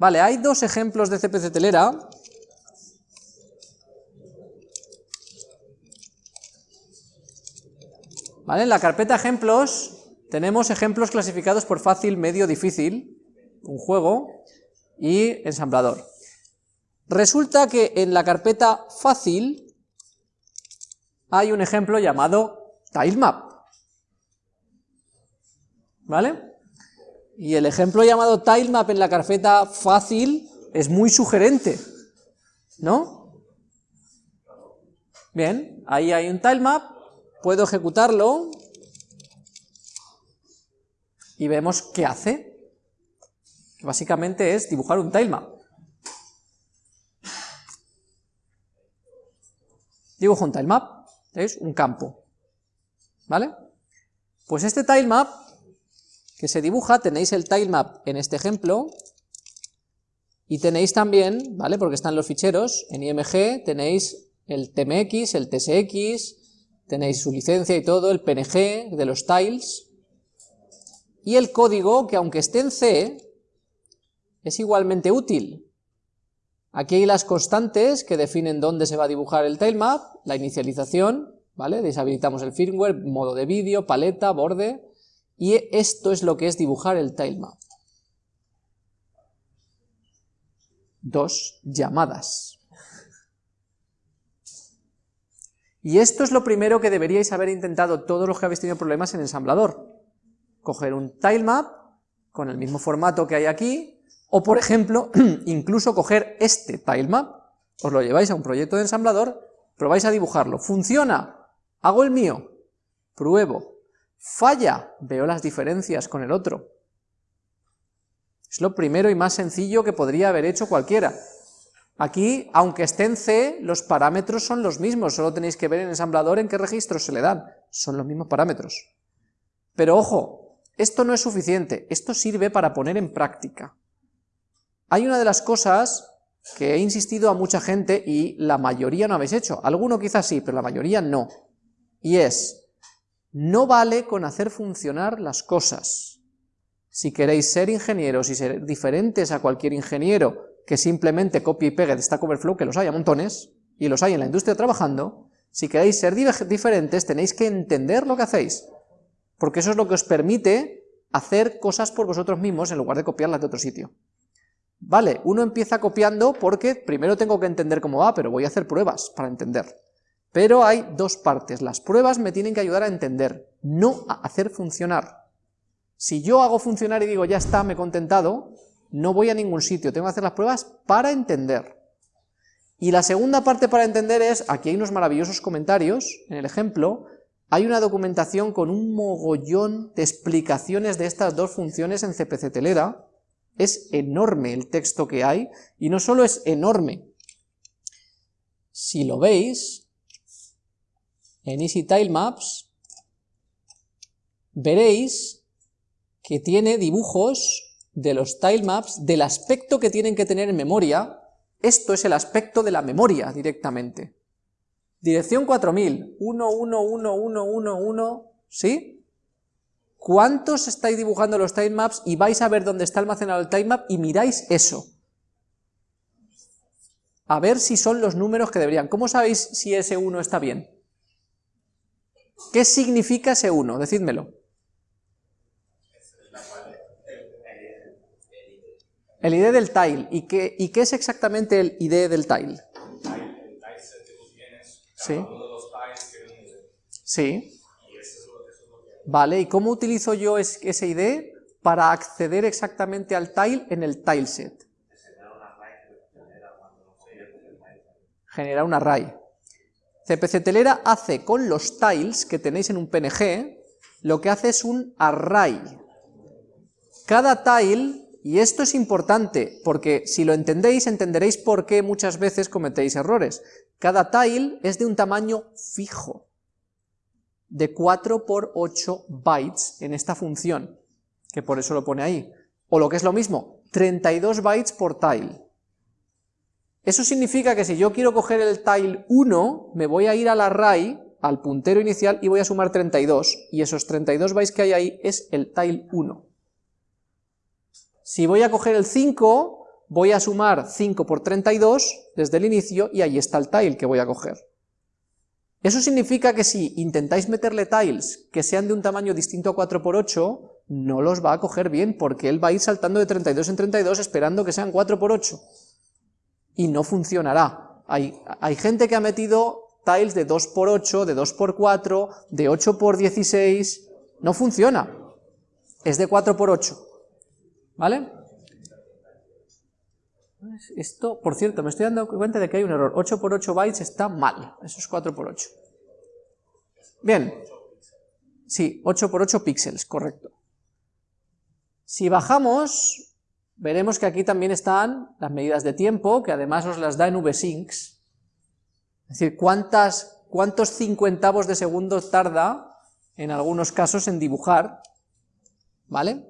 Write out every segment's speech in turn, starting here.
Vale, hay dos ejemplos de CPC telera. Vale, en la carpeta ejemplos tenemos ejemplos clasificados por fácil, medio, difícil, un juego, y ensamblador. Resulta que en la carpeta fácil hay un ejemplo llamado tilemap. ¿Vale? Y el ejemplo llamado tilemap en la carpeta fácil es muy sugerente, ¿no? Bien, ahí hay un tilemap, puedo ejecutarlo y vemos qué hace. Básicamente es dibujar un tilemap. Dibujo un tilemap, es un campo, ¿vale? Pues este tilemap que se dibuja, tenéis el tilemap en este ejemplo, y tenéis también, ¿vale? Porque están los ficheros, en IMG tenéis el TMX, el TSX, tenéis su licencia y todo, el PNG de los tiles, y el código, que aunque esté en C, es igualmente útil. Aquí hay las constantes que definen dónde se va a dibujar el tilemap, la inicialización, ¿vale? Deshabilitamos el firmware, modo de vídeo, paleta, borde, y esto es lo que es dibujar el tilemap. Dos llamadas. Y esto es lo primero que deberíais haber intentado todos los que habéis tenido problemas en ensamblador. Coger un tilemap con el mismo formato que hay aquí, o por ejemplo, incluso coger este tilemap, os lo lleváis a un proyecto de ensamblador, probáis a dibujarlo. ¿Funciona? Hago el mío, pruebo, Falla, veo las diferencias con el otro. Es lo primero y más sencillo que podría haber hecho cualquiera. Aquí, aunque esté en C, los parámetros son los mismos, solo tenéis que ver en el ensamblador en qué registros se le dan, son los mismos parámetros. Pero ojo, esto no es suficiente, esto sirve para poner en práctica. Hay una de las cosas que he insistido a mucha gente y la mayoría no habéis hecho, alguno quizás sí, pero la mayoría no, y es, no vale con hacer funcionar las cosas. Si queréis ser ingenieros y ser diferentes a cualquier ingeniero que simplemente copie y pegue de Stack Overflow, que los hay a montones, y los hay en la industria trabajando, si queréis ser diferentes tenéis que entender lo que hacéis, porque eso es lo que os permite hacer cosas por vosotros mismos en lugar de copiarlas de otro sitio. Vale, uno empieza copiando porque primero tengo que entender cómo va, pero voy a hacer pruebas para entender. Pero hay dos partes, las pruebas me tienen que ayudar a entender, no a hacer funcionar. Si yo hago funcionar y digo ya está, me he contentado, no voy a ningún sitio, tengo que hacer las pruebas para entender. Y la segunda parte para entender es, aquí hay unos maravillosos comentarios, en el ejemplo, hay una documentación con un mogollón de explicaciones de estas dos funciones en CPC Telera, es enorme el texto que hay, y no solo es enorme, si lo veis, en Easy Maps veréis que tiene dibujos de los tilemaps del aspecto que tienen que tener en memoria, esto es el aspecto de la memoria directamente. Dirección 4000, 1, 1, 1, 1, 1, 1, ¿sí? ¿Cuántos estáis dibujando los tilemaps y vais a ver dónde está almacenado el tilemap y miráis eso? A ver si son los números que deberían. ¿Cómo sabéis si ese 1 está bien? ¿Qué significa ese 1? Decídmelo. El ID del tile. ¿Y qué, ¿Y qué es exactamente el ID del tile? Sí. Sí. Vale, ¿y cómo utilizo yo ese ID para acceder exactamente al tile en el tileset? Generar un array. CPC Telera hace con los tiles que tenéis en un PNG, lo que hace es un array. Cada tile, y esto es importante, porque si lo entendéis, entenderéis por qué muchas veces cometéis errores. Cada tile es de un tamaño fijo, de 4 por 8 bytes en esta función, que por eso lo pone ahí. O lo que es lo mismo, 32 bytes por tile. Eso significa que si yo quiero coger el tile 1, me voy a ir al array, al puntero inicial, y voy a sumar 32, y esos 32 bytes que hay ahí es el tile 1. Si voy a coger el 5, voy a sumar 5 por 32 desde el inicio y ahí está el tile que voy a coger. Eso significa que si intentáis meterle tiles que sean de un tamaño distinto a 4x8, no los va a coger bien, porque él va a ir saltando de 32 en 32 esperando que sean 4x8, y no funcionará. Hay, hay gente que ha metido tiles de 2x8, de 2x4, de 8x16, no funciona, es de 4x8, ¿vale? Esto, por cierto, me estoy dando cuenta de que hay un error. 8 por 8 bytes está mal. Eso es 4 por 8. Bien. Sí, 8 por 8 píxeles, correcto. Si bajamos, veremos que aquí también están las medidas de tiempo, que además os las da en vsyncs. Es decir, cuántas, cuántos cincuentavos de segundo tarda, en algunos casos, en dibujar. ¿Vale?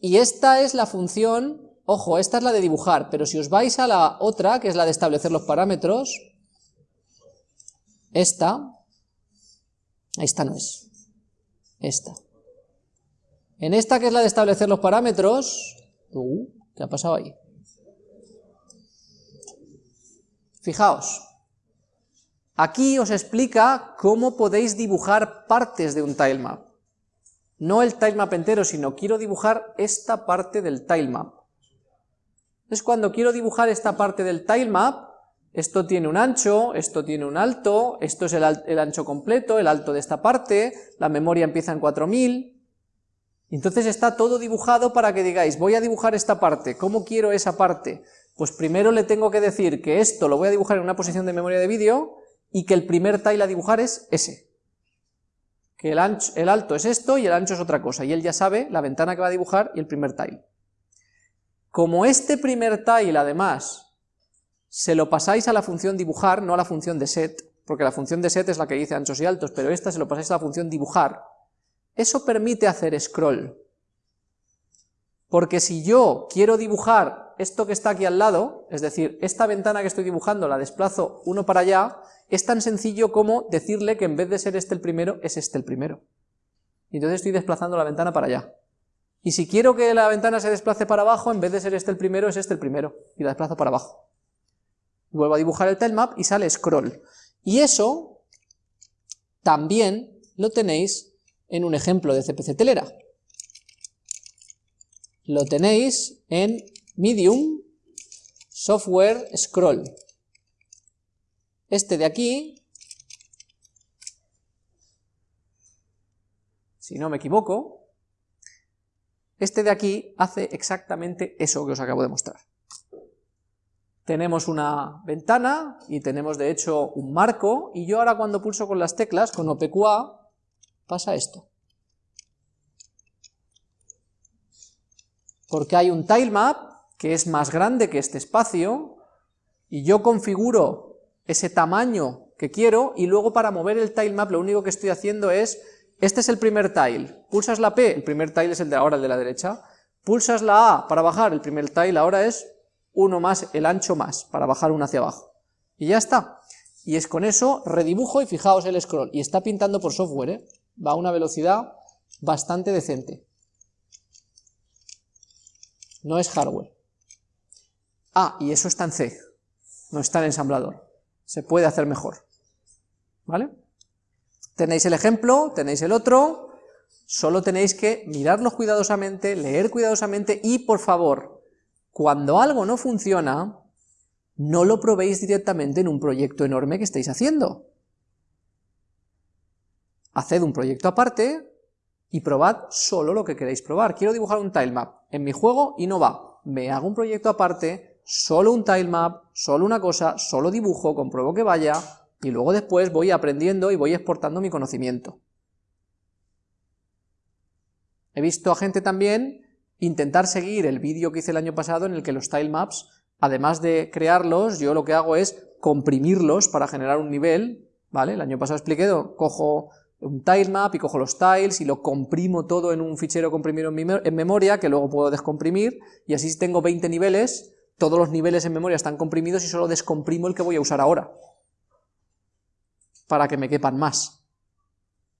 Y esta es la función Ojo, esta es la de dibujar, pero si os vais a la otra, que es la de establecer los parámetros, esta, esta no es, esta. En esta, que es la de establecer los parámetros, uh, ¿qué ha pasado ahí? Fijaos, aquí os explica cómo podéis dibujar partes de un tilemap. No el tilemap entero, sino quiero dibujar esta parte del tilemap. Entonces cuando quiero dibujar esta parte del tilemap, esto tiene un ancho, esto tiene un alto, esto es el, el, ancho completo, el alto de esta parte, la memoria empieza en 4000, entonces está todo dibujado para que digáis, voy a dibujar esta parte, ¿cómo quiero esa parte? Pues primero le tengo que decir que esto lo voy a dibujar en una posición de memoria de vídeo, y que el primer tile a dibujar es ese. Que el, el alto es esto y el ancho es otra cosa, y él ya sabe la ventana que va a dibujar y el primer tile. Como este primer tile, además, se lo pasáis a la función dibujar, no a la función de set, porque la función de set es la que dice anchos y altos, pero esta se lo pasáis a la función dibujar, eso permite hacer scroll. Porque si yo quiero dibujar esto que está aquí al lado, es decir, esta ventana que estoy dibujando la desplazo uno para allá, es tan sencillo como decirle que en vez de ser este el primero, es este el primero. Y entonces estoy desplazando la ventana para allá. Y si quiero que la ventana se desplace para abajo, en vez de ser este el primero, es este el primero, y la desplazo para abajo. Vuelvo a dibujar el tilemap y sale scroll. Y eso también lo tenéis en un ejemplo de CPC telera. Lo tenéis en Medium Software Scroll. Este de aquí, si no me equivoco, este de aquí hace exactamente eso que os acabo de mostrar. Tenemos una ventana y tenemos de hecho un marco, y yo ahora cuando pulso con las teclas, con OPQA, pasa esto. Porque hay un tilemap que es más grande que este espacio, y yo configuro ese tamaño que quiero, y luego para mover el tilemap lo único que estoy haciendo es este es el primer tile, pulsas la P, el primer tile es el de ahora, el de la derecha, pulsas la A para bajar, el primer tile ahora es uno más, el ancho más, para bajar uno hacia abajo. Y ya está. Y es con eso, redibujo y fijaos el scroll, y está pintando por software, ¿eh? Va a una velocidad bastante decente. No es hardware. Ah, y eso está en C, no está en ensamblador. Se puede hacer mejor. ¿Vale? Tenéis el ejemplo, tenéis el otro, solo tenéis que mirarlos cuidadosamente, leer cuidadosamente y, por favor, cuando algo no funciona, no lo probéis directamente en un proyecto enorme que estáis haciendo. Haced un proyecto aparte y probad solo lo que queréis probar. Quiero dibujar un tilemap en mi juego y no va. Me hago un proyecto aparte, solo un tilemap, solo una cosa, solo dibujo, compruebo que vaya, y luego después voy aprendiendo y voy exportando mi conocimiento. He visto a gente también intentar seguir el vídeo que hice el año pasado en el que los tilemaps, además de crearlos, yo lo que hago es comprimirlos para generar un nivel, ¿vale? El año pasado expliqué, cojo un tilemap y cojo los tiles y lo comprimo todo en un fichero comprimido en, memoria que luego puedo descomprimir y así si tengo 20 niveles, todos los niveles en memoria están comprimidos y solo descomprimo el que voy a usar ahora para que me quepan más.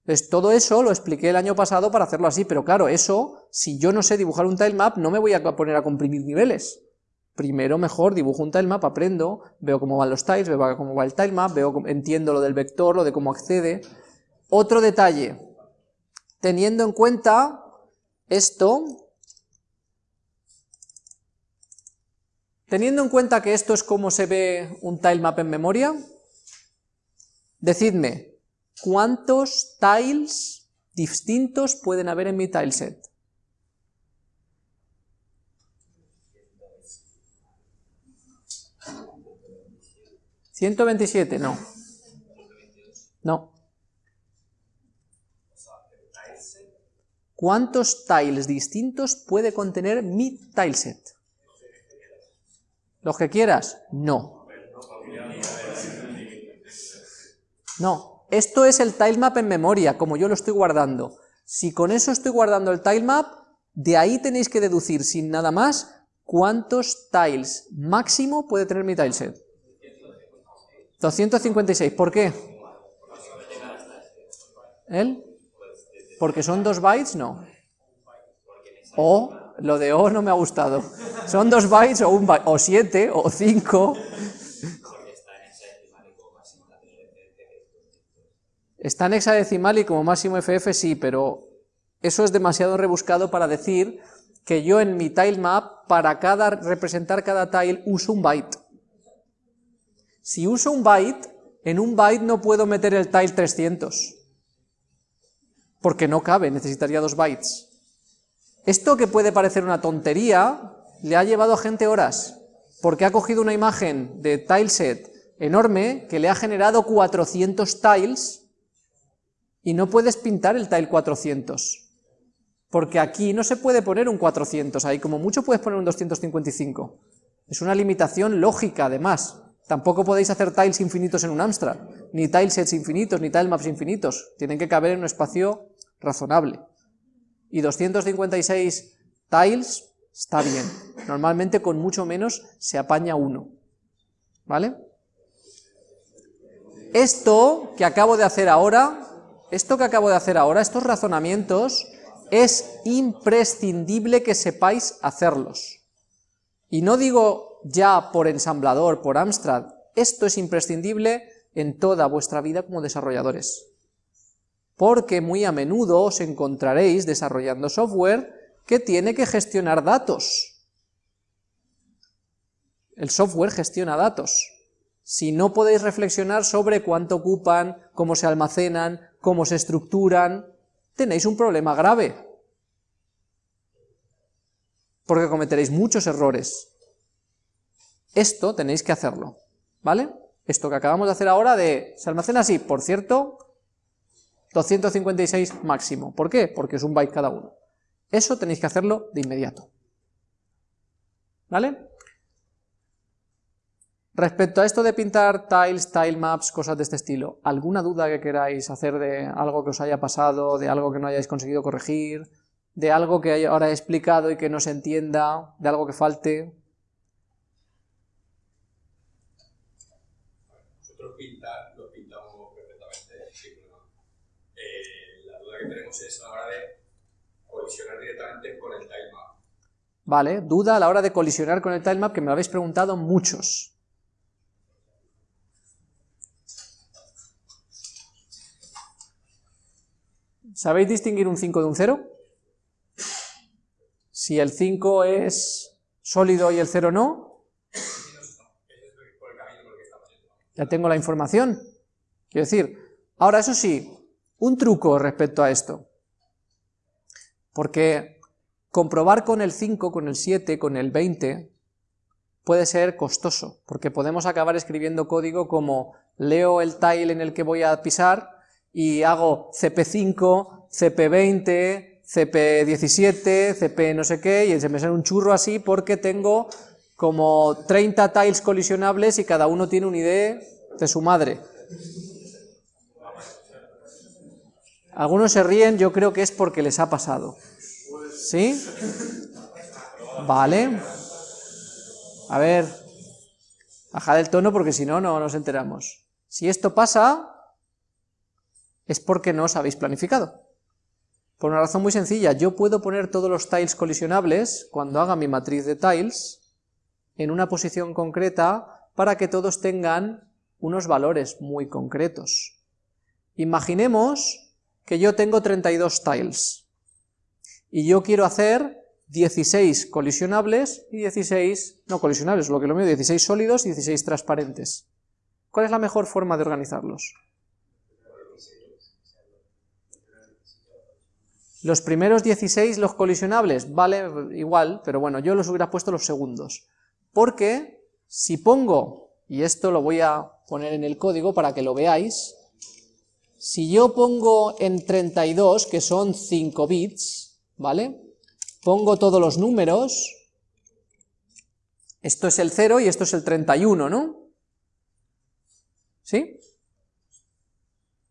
Entonces, todo eso lo expliqué el año pasado para hacerlo así, pero claro, eso, si yo no sé dibujar un tilemap, no me voy a poner a comprimir niveles. primero mejor dibujo un tilemap, aprendo, veo cómo van los tiles, veo cómo va el tilemap, veo, entiendo lo del vector, lo de cómo accede. Otro detalle, teniendo en cuenta esto, teniendo en cuenta que esto es como se ve un tilemap en memoria, decidme, ¿cuántos tiles distintos pueden haber en mi tileset? 127, no. ¿Cuántos tiles distintos puede contener mi tileset? ¿Los que quieras? No. No. Esto es el tilemap en memoria, como yo lo estoy guardando. Si con eso estoy guardando el tilemap, de ahí tenéis que deducir, sin nada más, cuántos tiles máximo puede tener mi tileset. 256, ¿por qué? ¿El? Porque son dos bytes, no. O, lo de O no me ha gustado. Son dos bytes o un byte, o siete, o cinco. Está en hexadecimal y como máximo FF sí, pero eso es demasiado rebuscado para decir que yo en mi tilemap, para cada representar cada tile, uso un byte. Si uso un byte, en un byte no puedo meter el tile 300, porque no cabe, necesitaría dos bytes. Esto que puede parecer una tontería, le ha llevado a gente horas, porque ha cogido una imagen de tileset enorme que le ha generado 400 tiles y no puedes pintar el tile 400, porque aquí no se puede poner un 400, ahí como mucho puedes poner un 255. Es una limitación lógica además. Tampoco podéis hacer tiles infinitos en un Amstrad, ni tilesets infinitos, ni tilemaps infinitos. Tienen que caber en un espacio razonable. Y 256 tiles está bien. Normalmente con mucho menos se apaña uno. ¿Vale? Esto que acabo de hacer ahora, esto que acabo de hacer ahora, estos razonamientos, es imprescindible que sepáis hacerlos. Y no digo ya por ensamblador, por Amstrad, esto es imprescindible en toda vuestra vida como desarrolladores. Porque muy a menudo os encontraréis desarrollando software que tiene que gestionar datos. El software gestiona datos. Si no podéis reflexionar sobre cuánto ocupan, cómo se almacenan, cómo se estructuran, tenéis un problema grave. Porque cometeréis muchos errores. Esto tenéis que hacerlo, ¿vale? Esto que acabamos de hacer ahora de, se almacena así, por cierto, 256 máximo. ¿Por qué? Porque es un byte cada uno. Eso tenéis que hacerlo de inmediato. ¿Vale? Respecto a esto de pintar tiles, tile maps, cosas de este estilo, ¿alguna duda que queráis hacer de algo que os haya pasado, de algo que no hayáis conseguido corregir, de algo que ahora he explicado y que no se entienda, de algo que falte? pintar, lo pintamos perfectamente. Eh, es a la hora de colisionar directamente con el tilemap. Vale, duda a la hora de colisionar con el tilemap que me lo habéis preguntado muchos. ¿Sabéis distinguir un 5 de un 0? Si el 5 es sólido y el 0 no, ya tengo la información. Quiero decir, ahora eso sí, un truco respecto a esto. Porque comprobar con el 5, con el 7, con el 20 puede ser costoso, porque podemos acabar escribiendo código como leo el tile en el que voy a pisar y hago cp5, cp20, cp17, cp no sé qué, y se me sale un churro así porque tengo como 30 tiles colisionables y cada uno tiene un ID de su madre. Algunos se ríen, yo creo que es porque les ha pasado. ¿Sí? Vale. A ver, bajad el tono porque si no, no nos enteramos. Si esto pasa, es porque no os habéis planificado. Por una razón muy sencilla, yo puedo poner todos los tiles colisionables cuando haga mi matriz de tiles, en una posición concreta para que todos tengan unos valores muy concretos. Imaginemos que yo tengo 32 tiles y yo quiero hacer 16 colisionables y 16 no colisionables, lo que lo mío, 16 sólidos y 16 transparentes. ¿Cuál es la mejor forma de organizarlos? Los primeros 16, los colisionables, vale igual, pero bueno, yo los hubiera puesto los segundos. Porque si pongo, y esto lo voy a poner en el código para que lo veáis, si yo pongo en 32, que son 5 bits, ¿vale? Pongo todos los números, esto es el 0 y esto es el 31, ¿no? ¿Sí?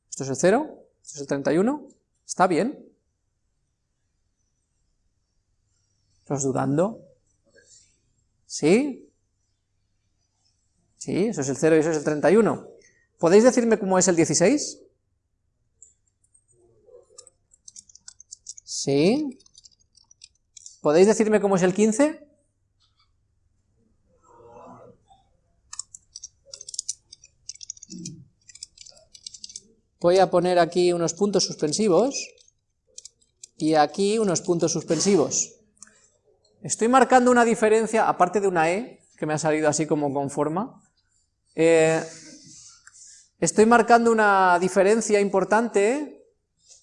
Esto es el 0, esto es el 31, está bien. ¿Estás dudando? ¿Sí? Sí, eso es el 0 y eso es el 31. ¿Podéis decirme cómo es el 16? ¿Sí? ¿Podéis decirme cómo es el 15? Voy a poner aquí unos puntos suspensivos y aquí unos puntos suspensivos. Estoy marcando una diferencia, aparte de una E, que me ha salido así como con forma, eh, estoy marcando una diferencia importante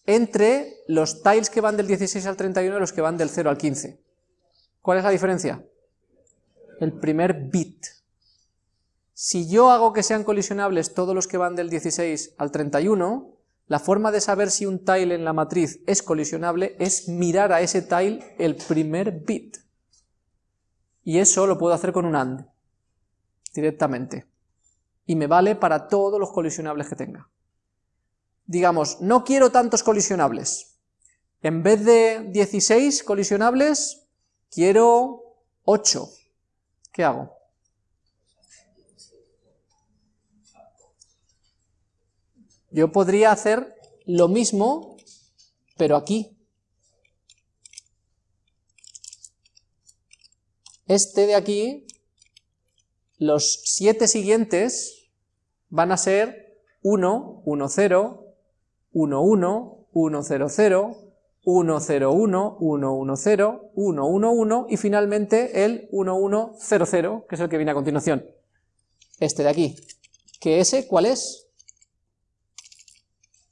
entre los tiles que van del 16 al 31 y los que van del 0 al 15. ¿Cuál es la diferencia? El primer bit. Si yo hago que sean colisionables todos los que van del 16 al 31, la forma de saber si un tile en la matriz es colisionable es mirar a ese tile el primer bit y eso lo puedo hacer con un AND directamente y me vale para todos los colisionables que tenga. Digamos, no quiero tantos colisionables, en vez de 16 colisionables, quiero 8. ¿Qué hago? Yo podría hacer lo mismo, pero aquí. Este de aquí, los siete siguientes van a ser 1, 1, 0, 1, 1, 1, 0, 0, 1, 0, 1, 1, 1, 0, 1, 1, 1 y finalmente el 1, 1, 0, 0, que es el que viene a continuación. Este de aquí. ¿Que ese cuál es?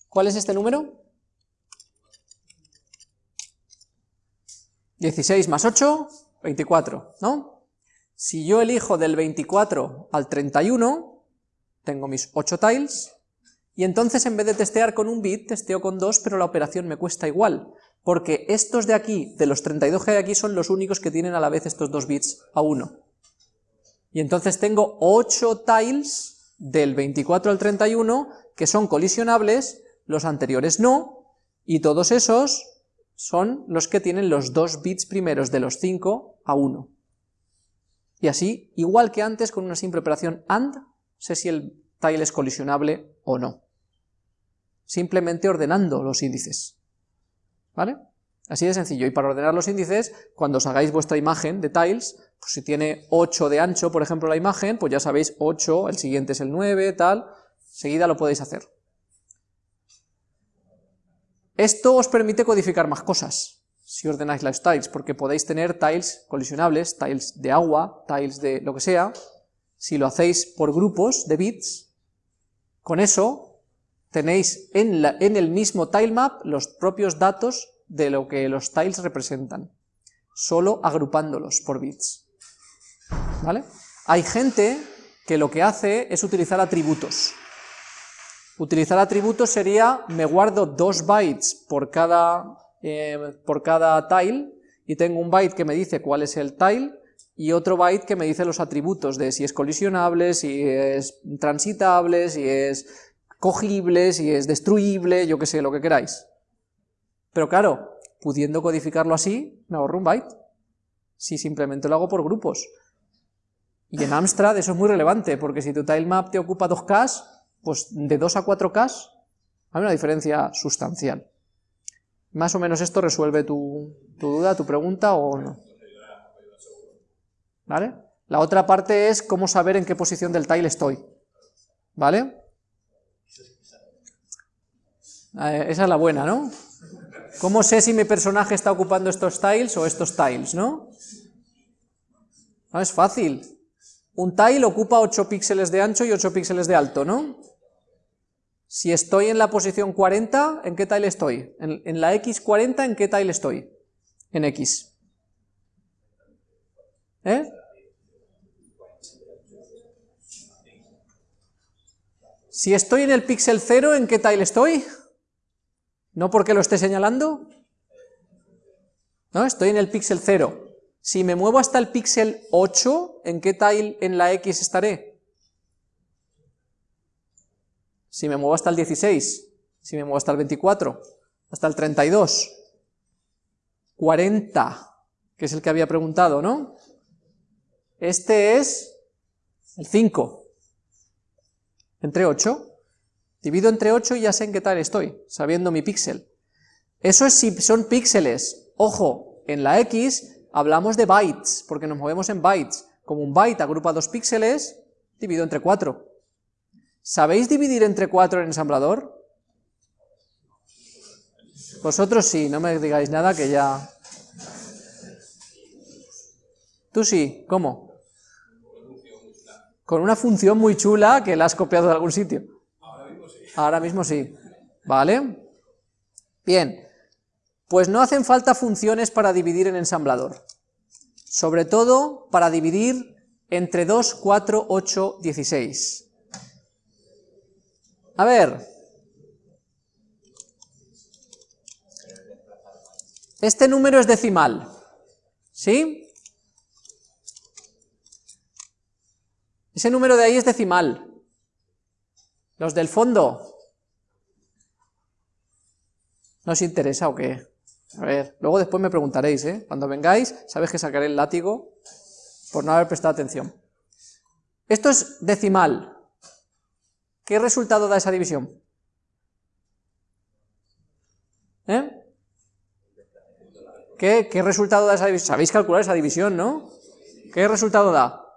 ¿Cuál es este número? 16 más 8, 24, ¿no? Si yo elijo del 24 al 31, tengo mis 8 tiles, y entonces en vez de testear con un bit, testeo con dos, pero la operación me cuesta igual, porque estos de aquí, de los 32 que hay aquí, son los únicos que tienen a la vez estos dos bits a 1. Y entonces tengo 8 tiles del 24 al 31 que son colisionables, los anteriores no, y todos esos son los que tienen los dos bits primeros de los 5 a 1. Y así, igual que antes, con una simple operación AND, sé si el tile es colisionable o no. Simplemente ordenando los índices. ¿Vale? Así de sencillo. Y para ordenar los índices, cuando os hagáis vuestra imagen de tiles, pues si tiene 8 de ancho, por ejemplo, la imagen, pues ya sabéis 8, el siguiente es el 9, tal, seguida lo podéis hacer. Esto os permite codificar más cosas, si ordenáis las tiles, porque podéis tener tiles colisionables, tiles de agua, tiles de lo que sea, si lo hacéis por grupos de bits, con eso tenéis en, el mismo tilemap los propios datos de lo que los tiles representan, solo agrupándolos por bits. ¿Vale? Hay gente que lo que hace es utilizar atributos, Utilizar atributos sería, me guardo dos bytes por cada, eh, por cada tile, y tengo un byte que me dice cuál es el tile, y otro byte que me dice los atributos de si es colisionable, si es transitable, si es cogible, si es destruible, yo que sé, lo que queráis. Pero claro, pudiendo codificarlo así, me ahorro un byte, si simplemente lo hago por grupos. Y en Amstrad eso es muy relevante, porque si tu tilemap te ocupa 2K, pues de 2 a 4K hay una diferencia sustancial. Más o menos esto resuelve tu, duda, tu pregunta o no. ¿Vale? La otra parte es cómo saber en qué posición del tile estoy. ¿Vale? Eh, esa es la buena, ¿no? ¿Cómo sé si mi personaje está ocupando estos tiles o estos tiles, no? No, es fácil. Un tile ocupa 8 píxeles de ancho y 8 píxeles de alto, ¿no? Si estoy en la posición 40, ¿en qué tile estoy? En, en la X40, ¿en qué tile estoy? En X. ¿Eh? Si estoy en el píxel 0, ¿en qué tile estoy? ¿No porque lo esté señalando? No, estoy en el píxel 0. Si me muevo hasta el píxel 8, ¿en qué tile en la X estaré? Si me muevo hasta el 16, si me muevo hasta el 24, hasta el 32, 40, que es el que había preguntado, ¿no? Este es el 5, entre 8, divido entre 8 y ya sé en qué tal estoy, sabiendo mi píxel. Eso es si son píxeles, ojo, en la X hablamos de bytes, porque nos movemos en bytes. Como un byte agrupa dos píxeles, divido entre 4. ¿Sabéis dividir entre 4 en ensamblador? Vosotros sí, no me digáis nada que ya... Tú sí, ¿cómo? Con una función muy chula que la has copiado de algún sitio. Ahora mismo sí. ¿Vale? Bien. Pues no hacen falta funciones para dividir en ensamblador, sobre todo para dividir entre 2, 4, 8, 16. A ver, este número es decimal, ¿sí? Ese número de ahí es decimal. Los del fondo, ¿no os interesa o qué? A ver, luego después me preguntaréis, ¿eh? Cuando vengáis, sabes que sacaré el látigo por no haber prestado atención. Esto es decimal. ¿Qué resultado da esa división? ¿Eh? ¿Qué, ¿Qué resultado da esa división? Sabéis calcular esa división, ¿no? ¿Qué resultado da?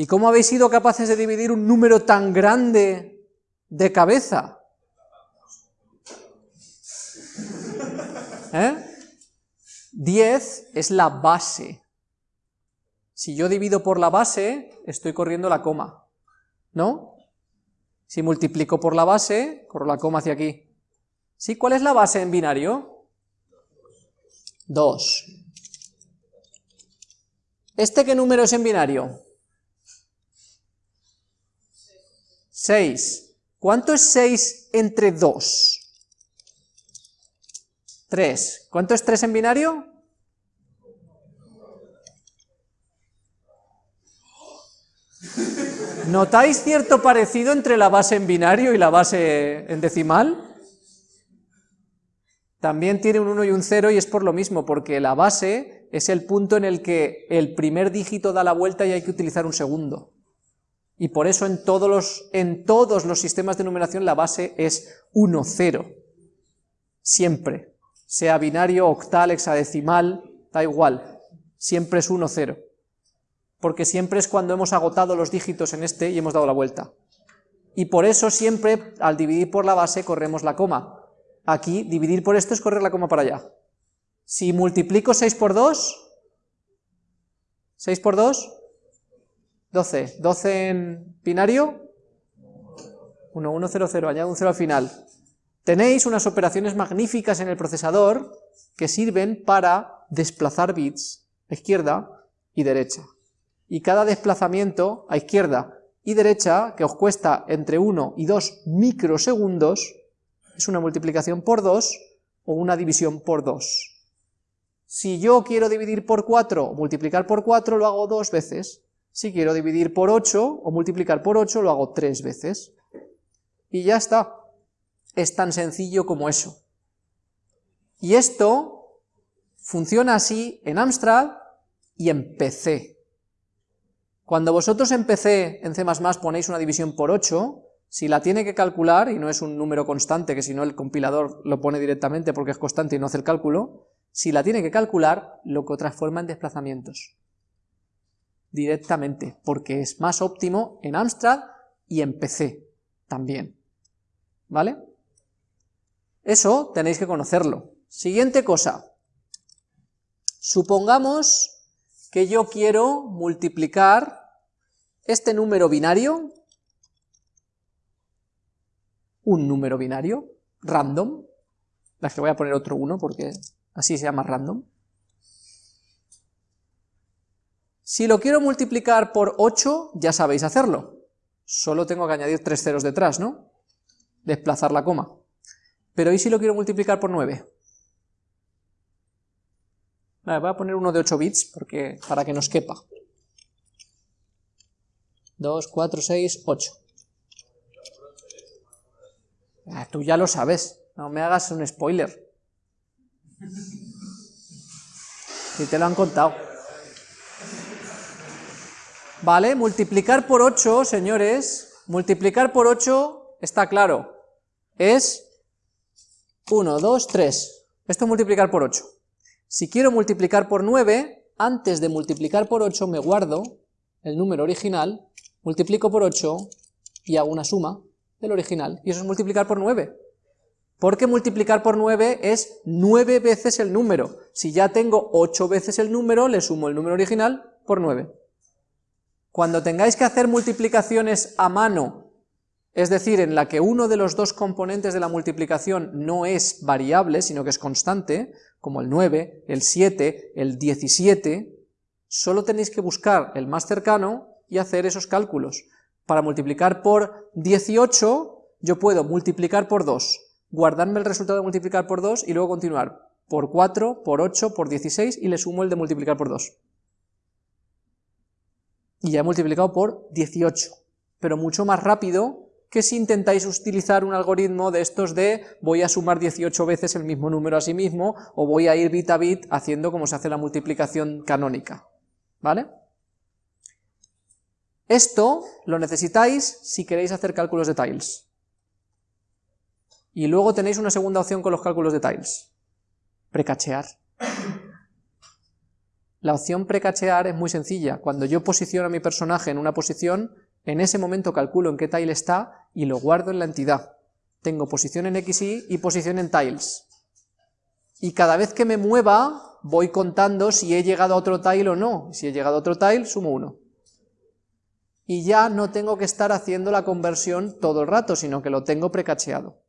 ¿Y cómo habéis sido capaces de dividir un número tan grande de cabeza? ¿Eh? 10 es la base. Si yo divido por la base, estoy corriendo la coma, ¿no? Si multiplico por la base, corro la coma hacia aquí. ¿Sí? ¿Cuál es la base en binario? 2. ¿Este qué número es en binario? 6. ¿Cuánto es 6 entre 2? 3. ¿Cuánto es 3 en binario? ¿Notáis cierto parecido entre la base en binario y la base en decimal? También tiene un 1 y un 0 y es por lo mismo, porque la base es el punto en el que el primer dígito da la vuelta y hay que utilizar un segundo. Y por eso en todos los, en todos los sistemas de numeración la base es 1, 0. Siempre sea binario, octal, hexadecimal, da igual, siempre es 1, 0. Porque siempre es cuando hemos agotado los dígitos en este y hemos dado la vuelta. Y por eso siempre, al dividir por la base, corremos la coma. Aquí, dividir por esto es correr la coma para allá. Si multiplico 6 por 2, 6 por 2, 12. 12 en binario, 1, 1, 0, 0, añado un 0 al final. Tenéis unas operaciones magníficas en el procesador que sirven para desplazar bits a izquierda y derecha. Y cada desplazamiento a izquierda y derecha, que os cuesta entre 1 y 2 microsegundos, es una multiplicación por 2 o una división por 2. Si yo quiero dividir por 4 o multiplicar por 4, lo hago dos veces. Si quiero dividir por 8 o multiplicar por 8, lo hago tres veces. Y ya está. Es tan sencillo como eso. Y esto funciona así en Amstrad y en PC. Cuando vosotros en PC, en C++, ponéis una división por 8, si la tiene que calcular, y no es un número constante, que si no el compilador lo pone directamente porque es constante y no hace el cálculo, Si la tiene que calcular, lo que transforma en desplazamientos. Directamente, porque es más óptimo en Amstrad y en PC también. ¿Vale? Eso tenéis que conocerlo. Siguiente cosa. Supongamos que yo quiero multiplicar este número binario, un número binario, random, las que voy a poner otro 1 porque así se llama random. Si lo quiero multiplicar por 8, ya sabéis hacerlo. Solo tengo que añadir tres ceros detrás, ¿no? Desplazar la coma. Pero ¿y si lo quiero multiplicar por 9? voy a poner uno de 8 bits porque, para que nos quepa. 2, 4, 6, 8. tú ya lo sabes, no me hagas un spoiler. Si te lo han contado. Vale, multiplicar por 8, señores, multiplicar por 8 está claro, es 1, 2, 3. Esto es multiplicar por 8. Si quiero multiplicar por 9, antes de multiplicar por 8 me guardo el número original, multiplico por 8 y hago una suma del original, y eso es multiplicar por 9. Porque multiplicar por 9 es 9 veces el número. Si ya tengo 8 veces el número, le sumo el número original por 9. Cuando tengáis que hacer multiplicaciones a mano es decir, en la que uno de los dos componentes de la multiplicación no es variable, sino que es constante, como el 9, el 7, el 17, solo tenéis que buscar el más cercano y hacer esos cálculos. Para multiplicar por 18, yo puedo multiplicar por 2, guardarme el resultado de multiplicar por 2 y luego continuar por 4, por 8, por 16 y le sumo el de multiplicar por 2. Y ya he multiplicado por 18, pero mucho más rápido que si intentáis utilizar un algoritmo de estos de voy a sumar 18 veces el mismo número a sí mismo, o voy a ir bit a bit haciendo como se hace la multiplicación canónica, ¿vale? Esto lo necesitáis si queréis hacer cálculos de tiles. Y luego tenéis una segunda opción con los cálculos de tiles, precachear. La opción precachear es muy sencilla, cuando yo posiciono a mi personaje en una posición, en ese momento calculo en qué tile está y lo guardo en la entidad. Tengo posición en XY y posición en tiles. Y cada vez que me mueva, voy contando si he llegado a otro tile o no. Si he llegado a otro tile, sumo 1. Y ya no tengo que estar haciendo la conversión todo el rato, sino que lo tengo precacheado.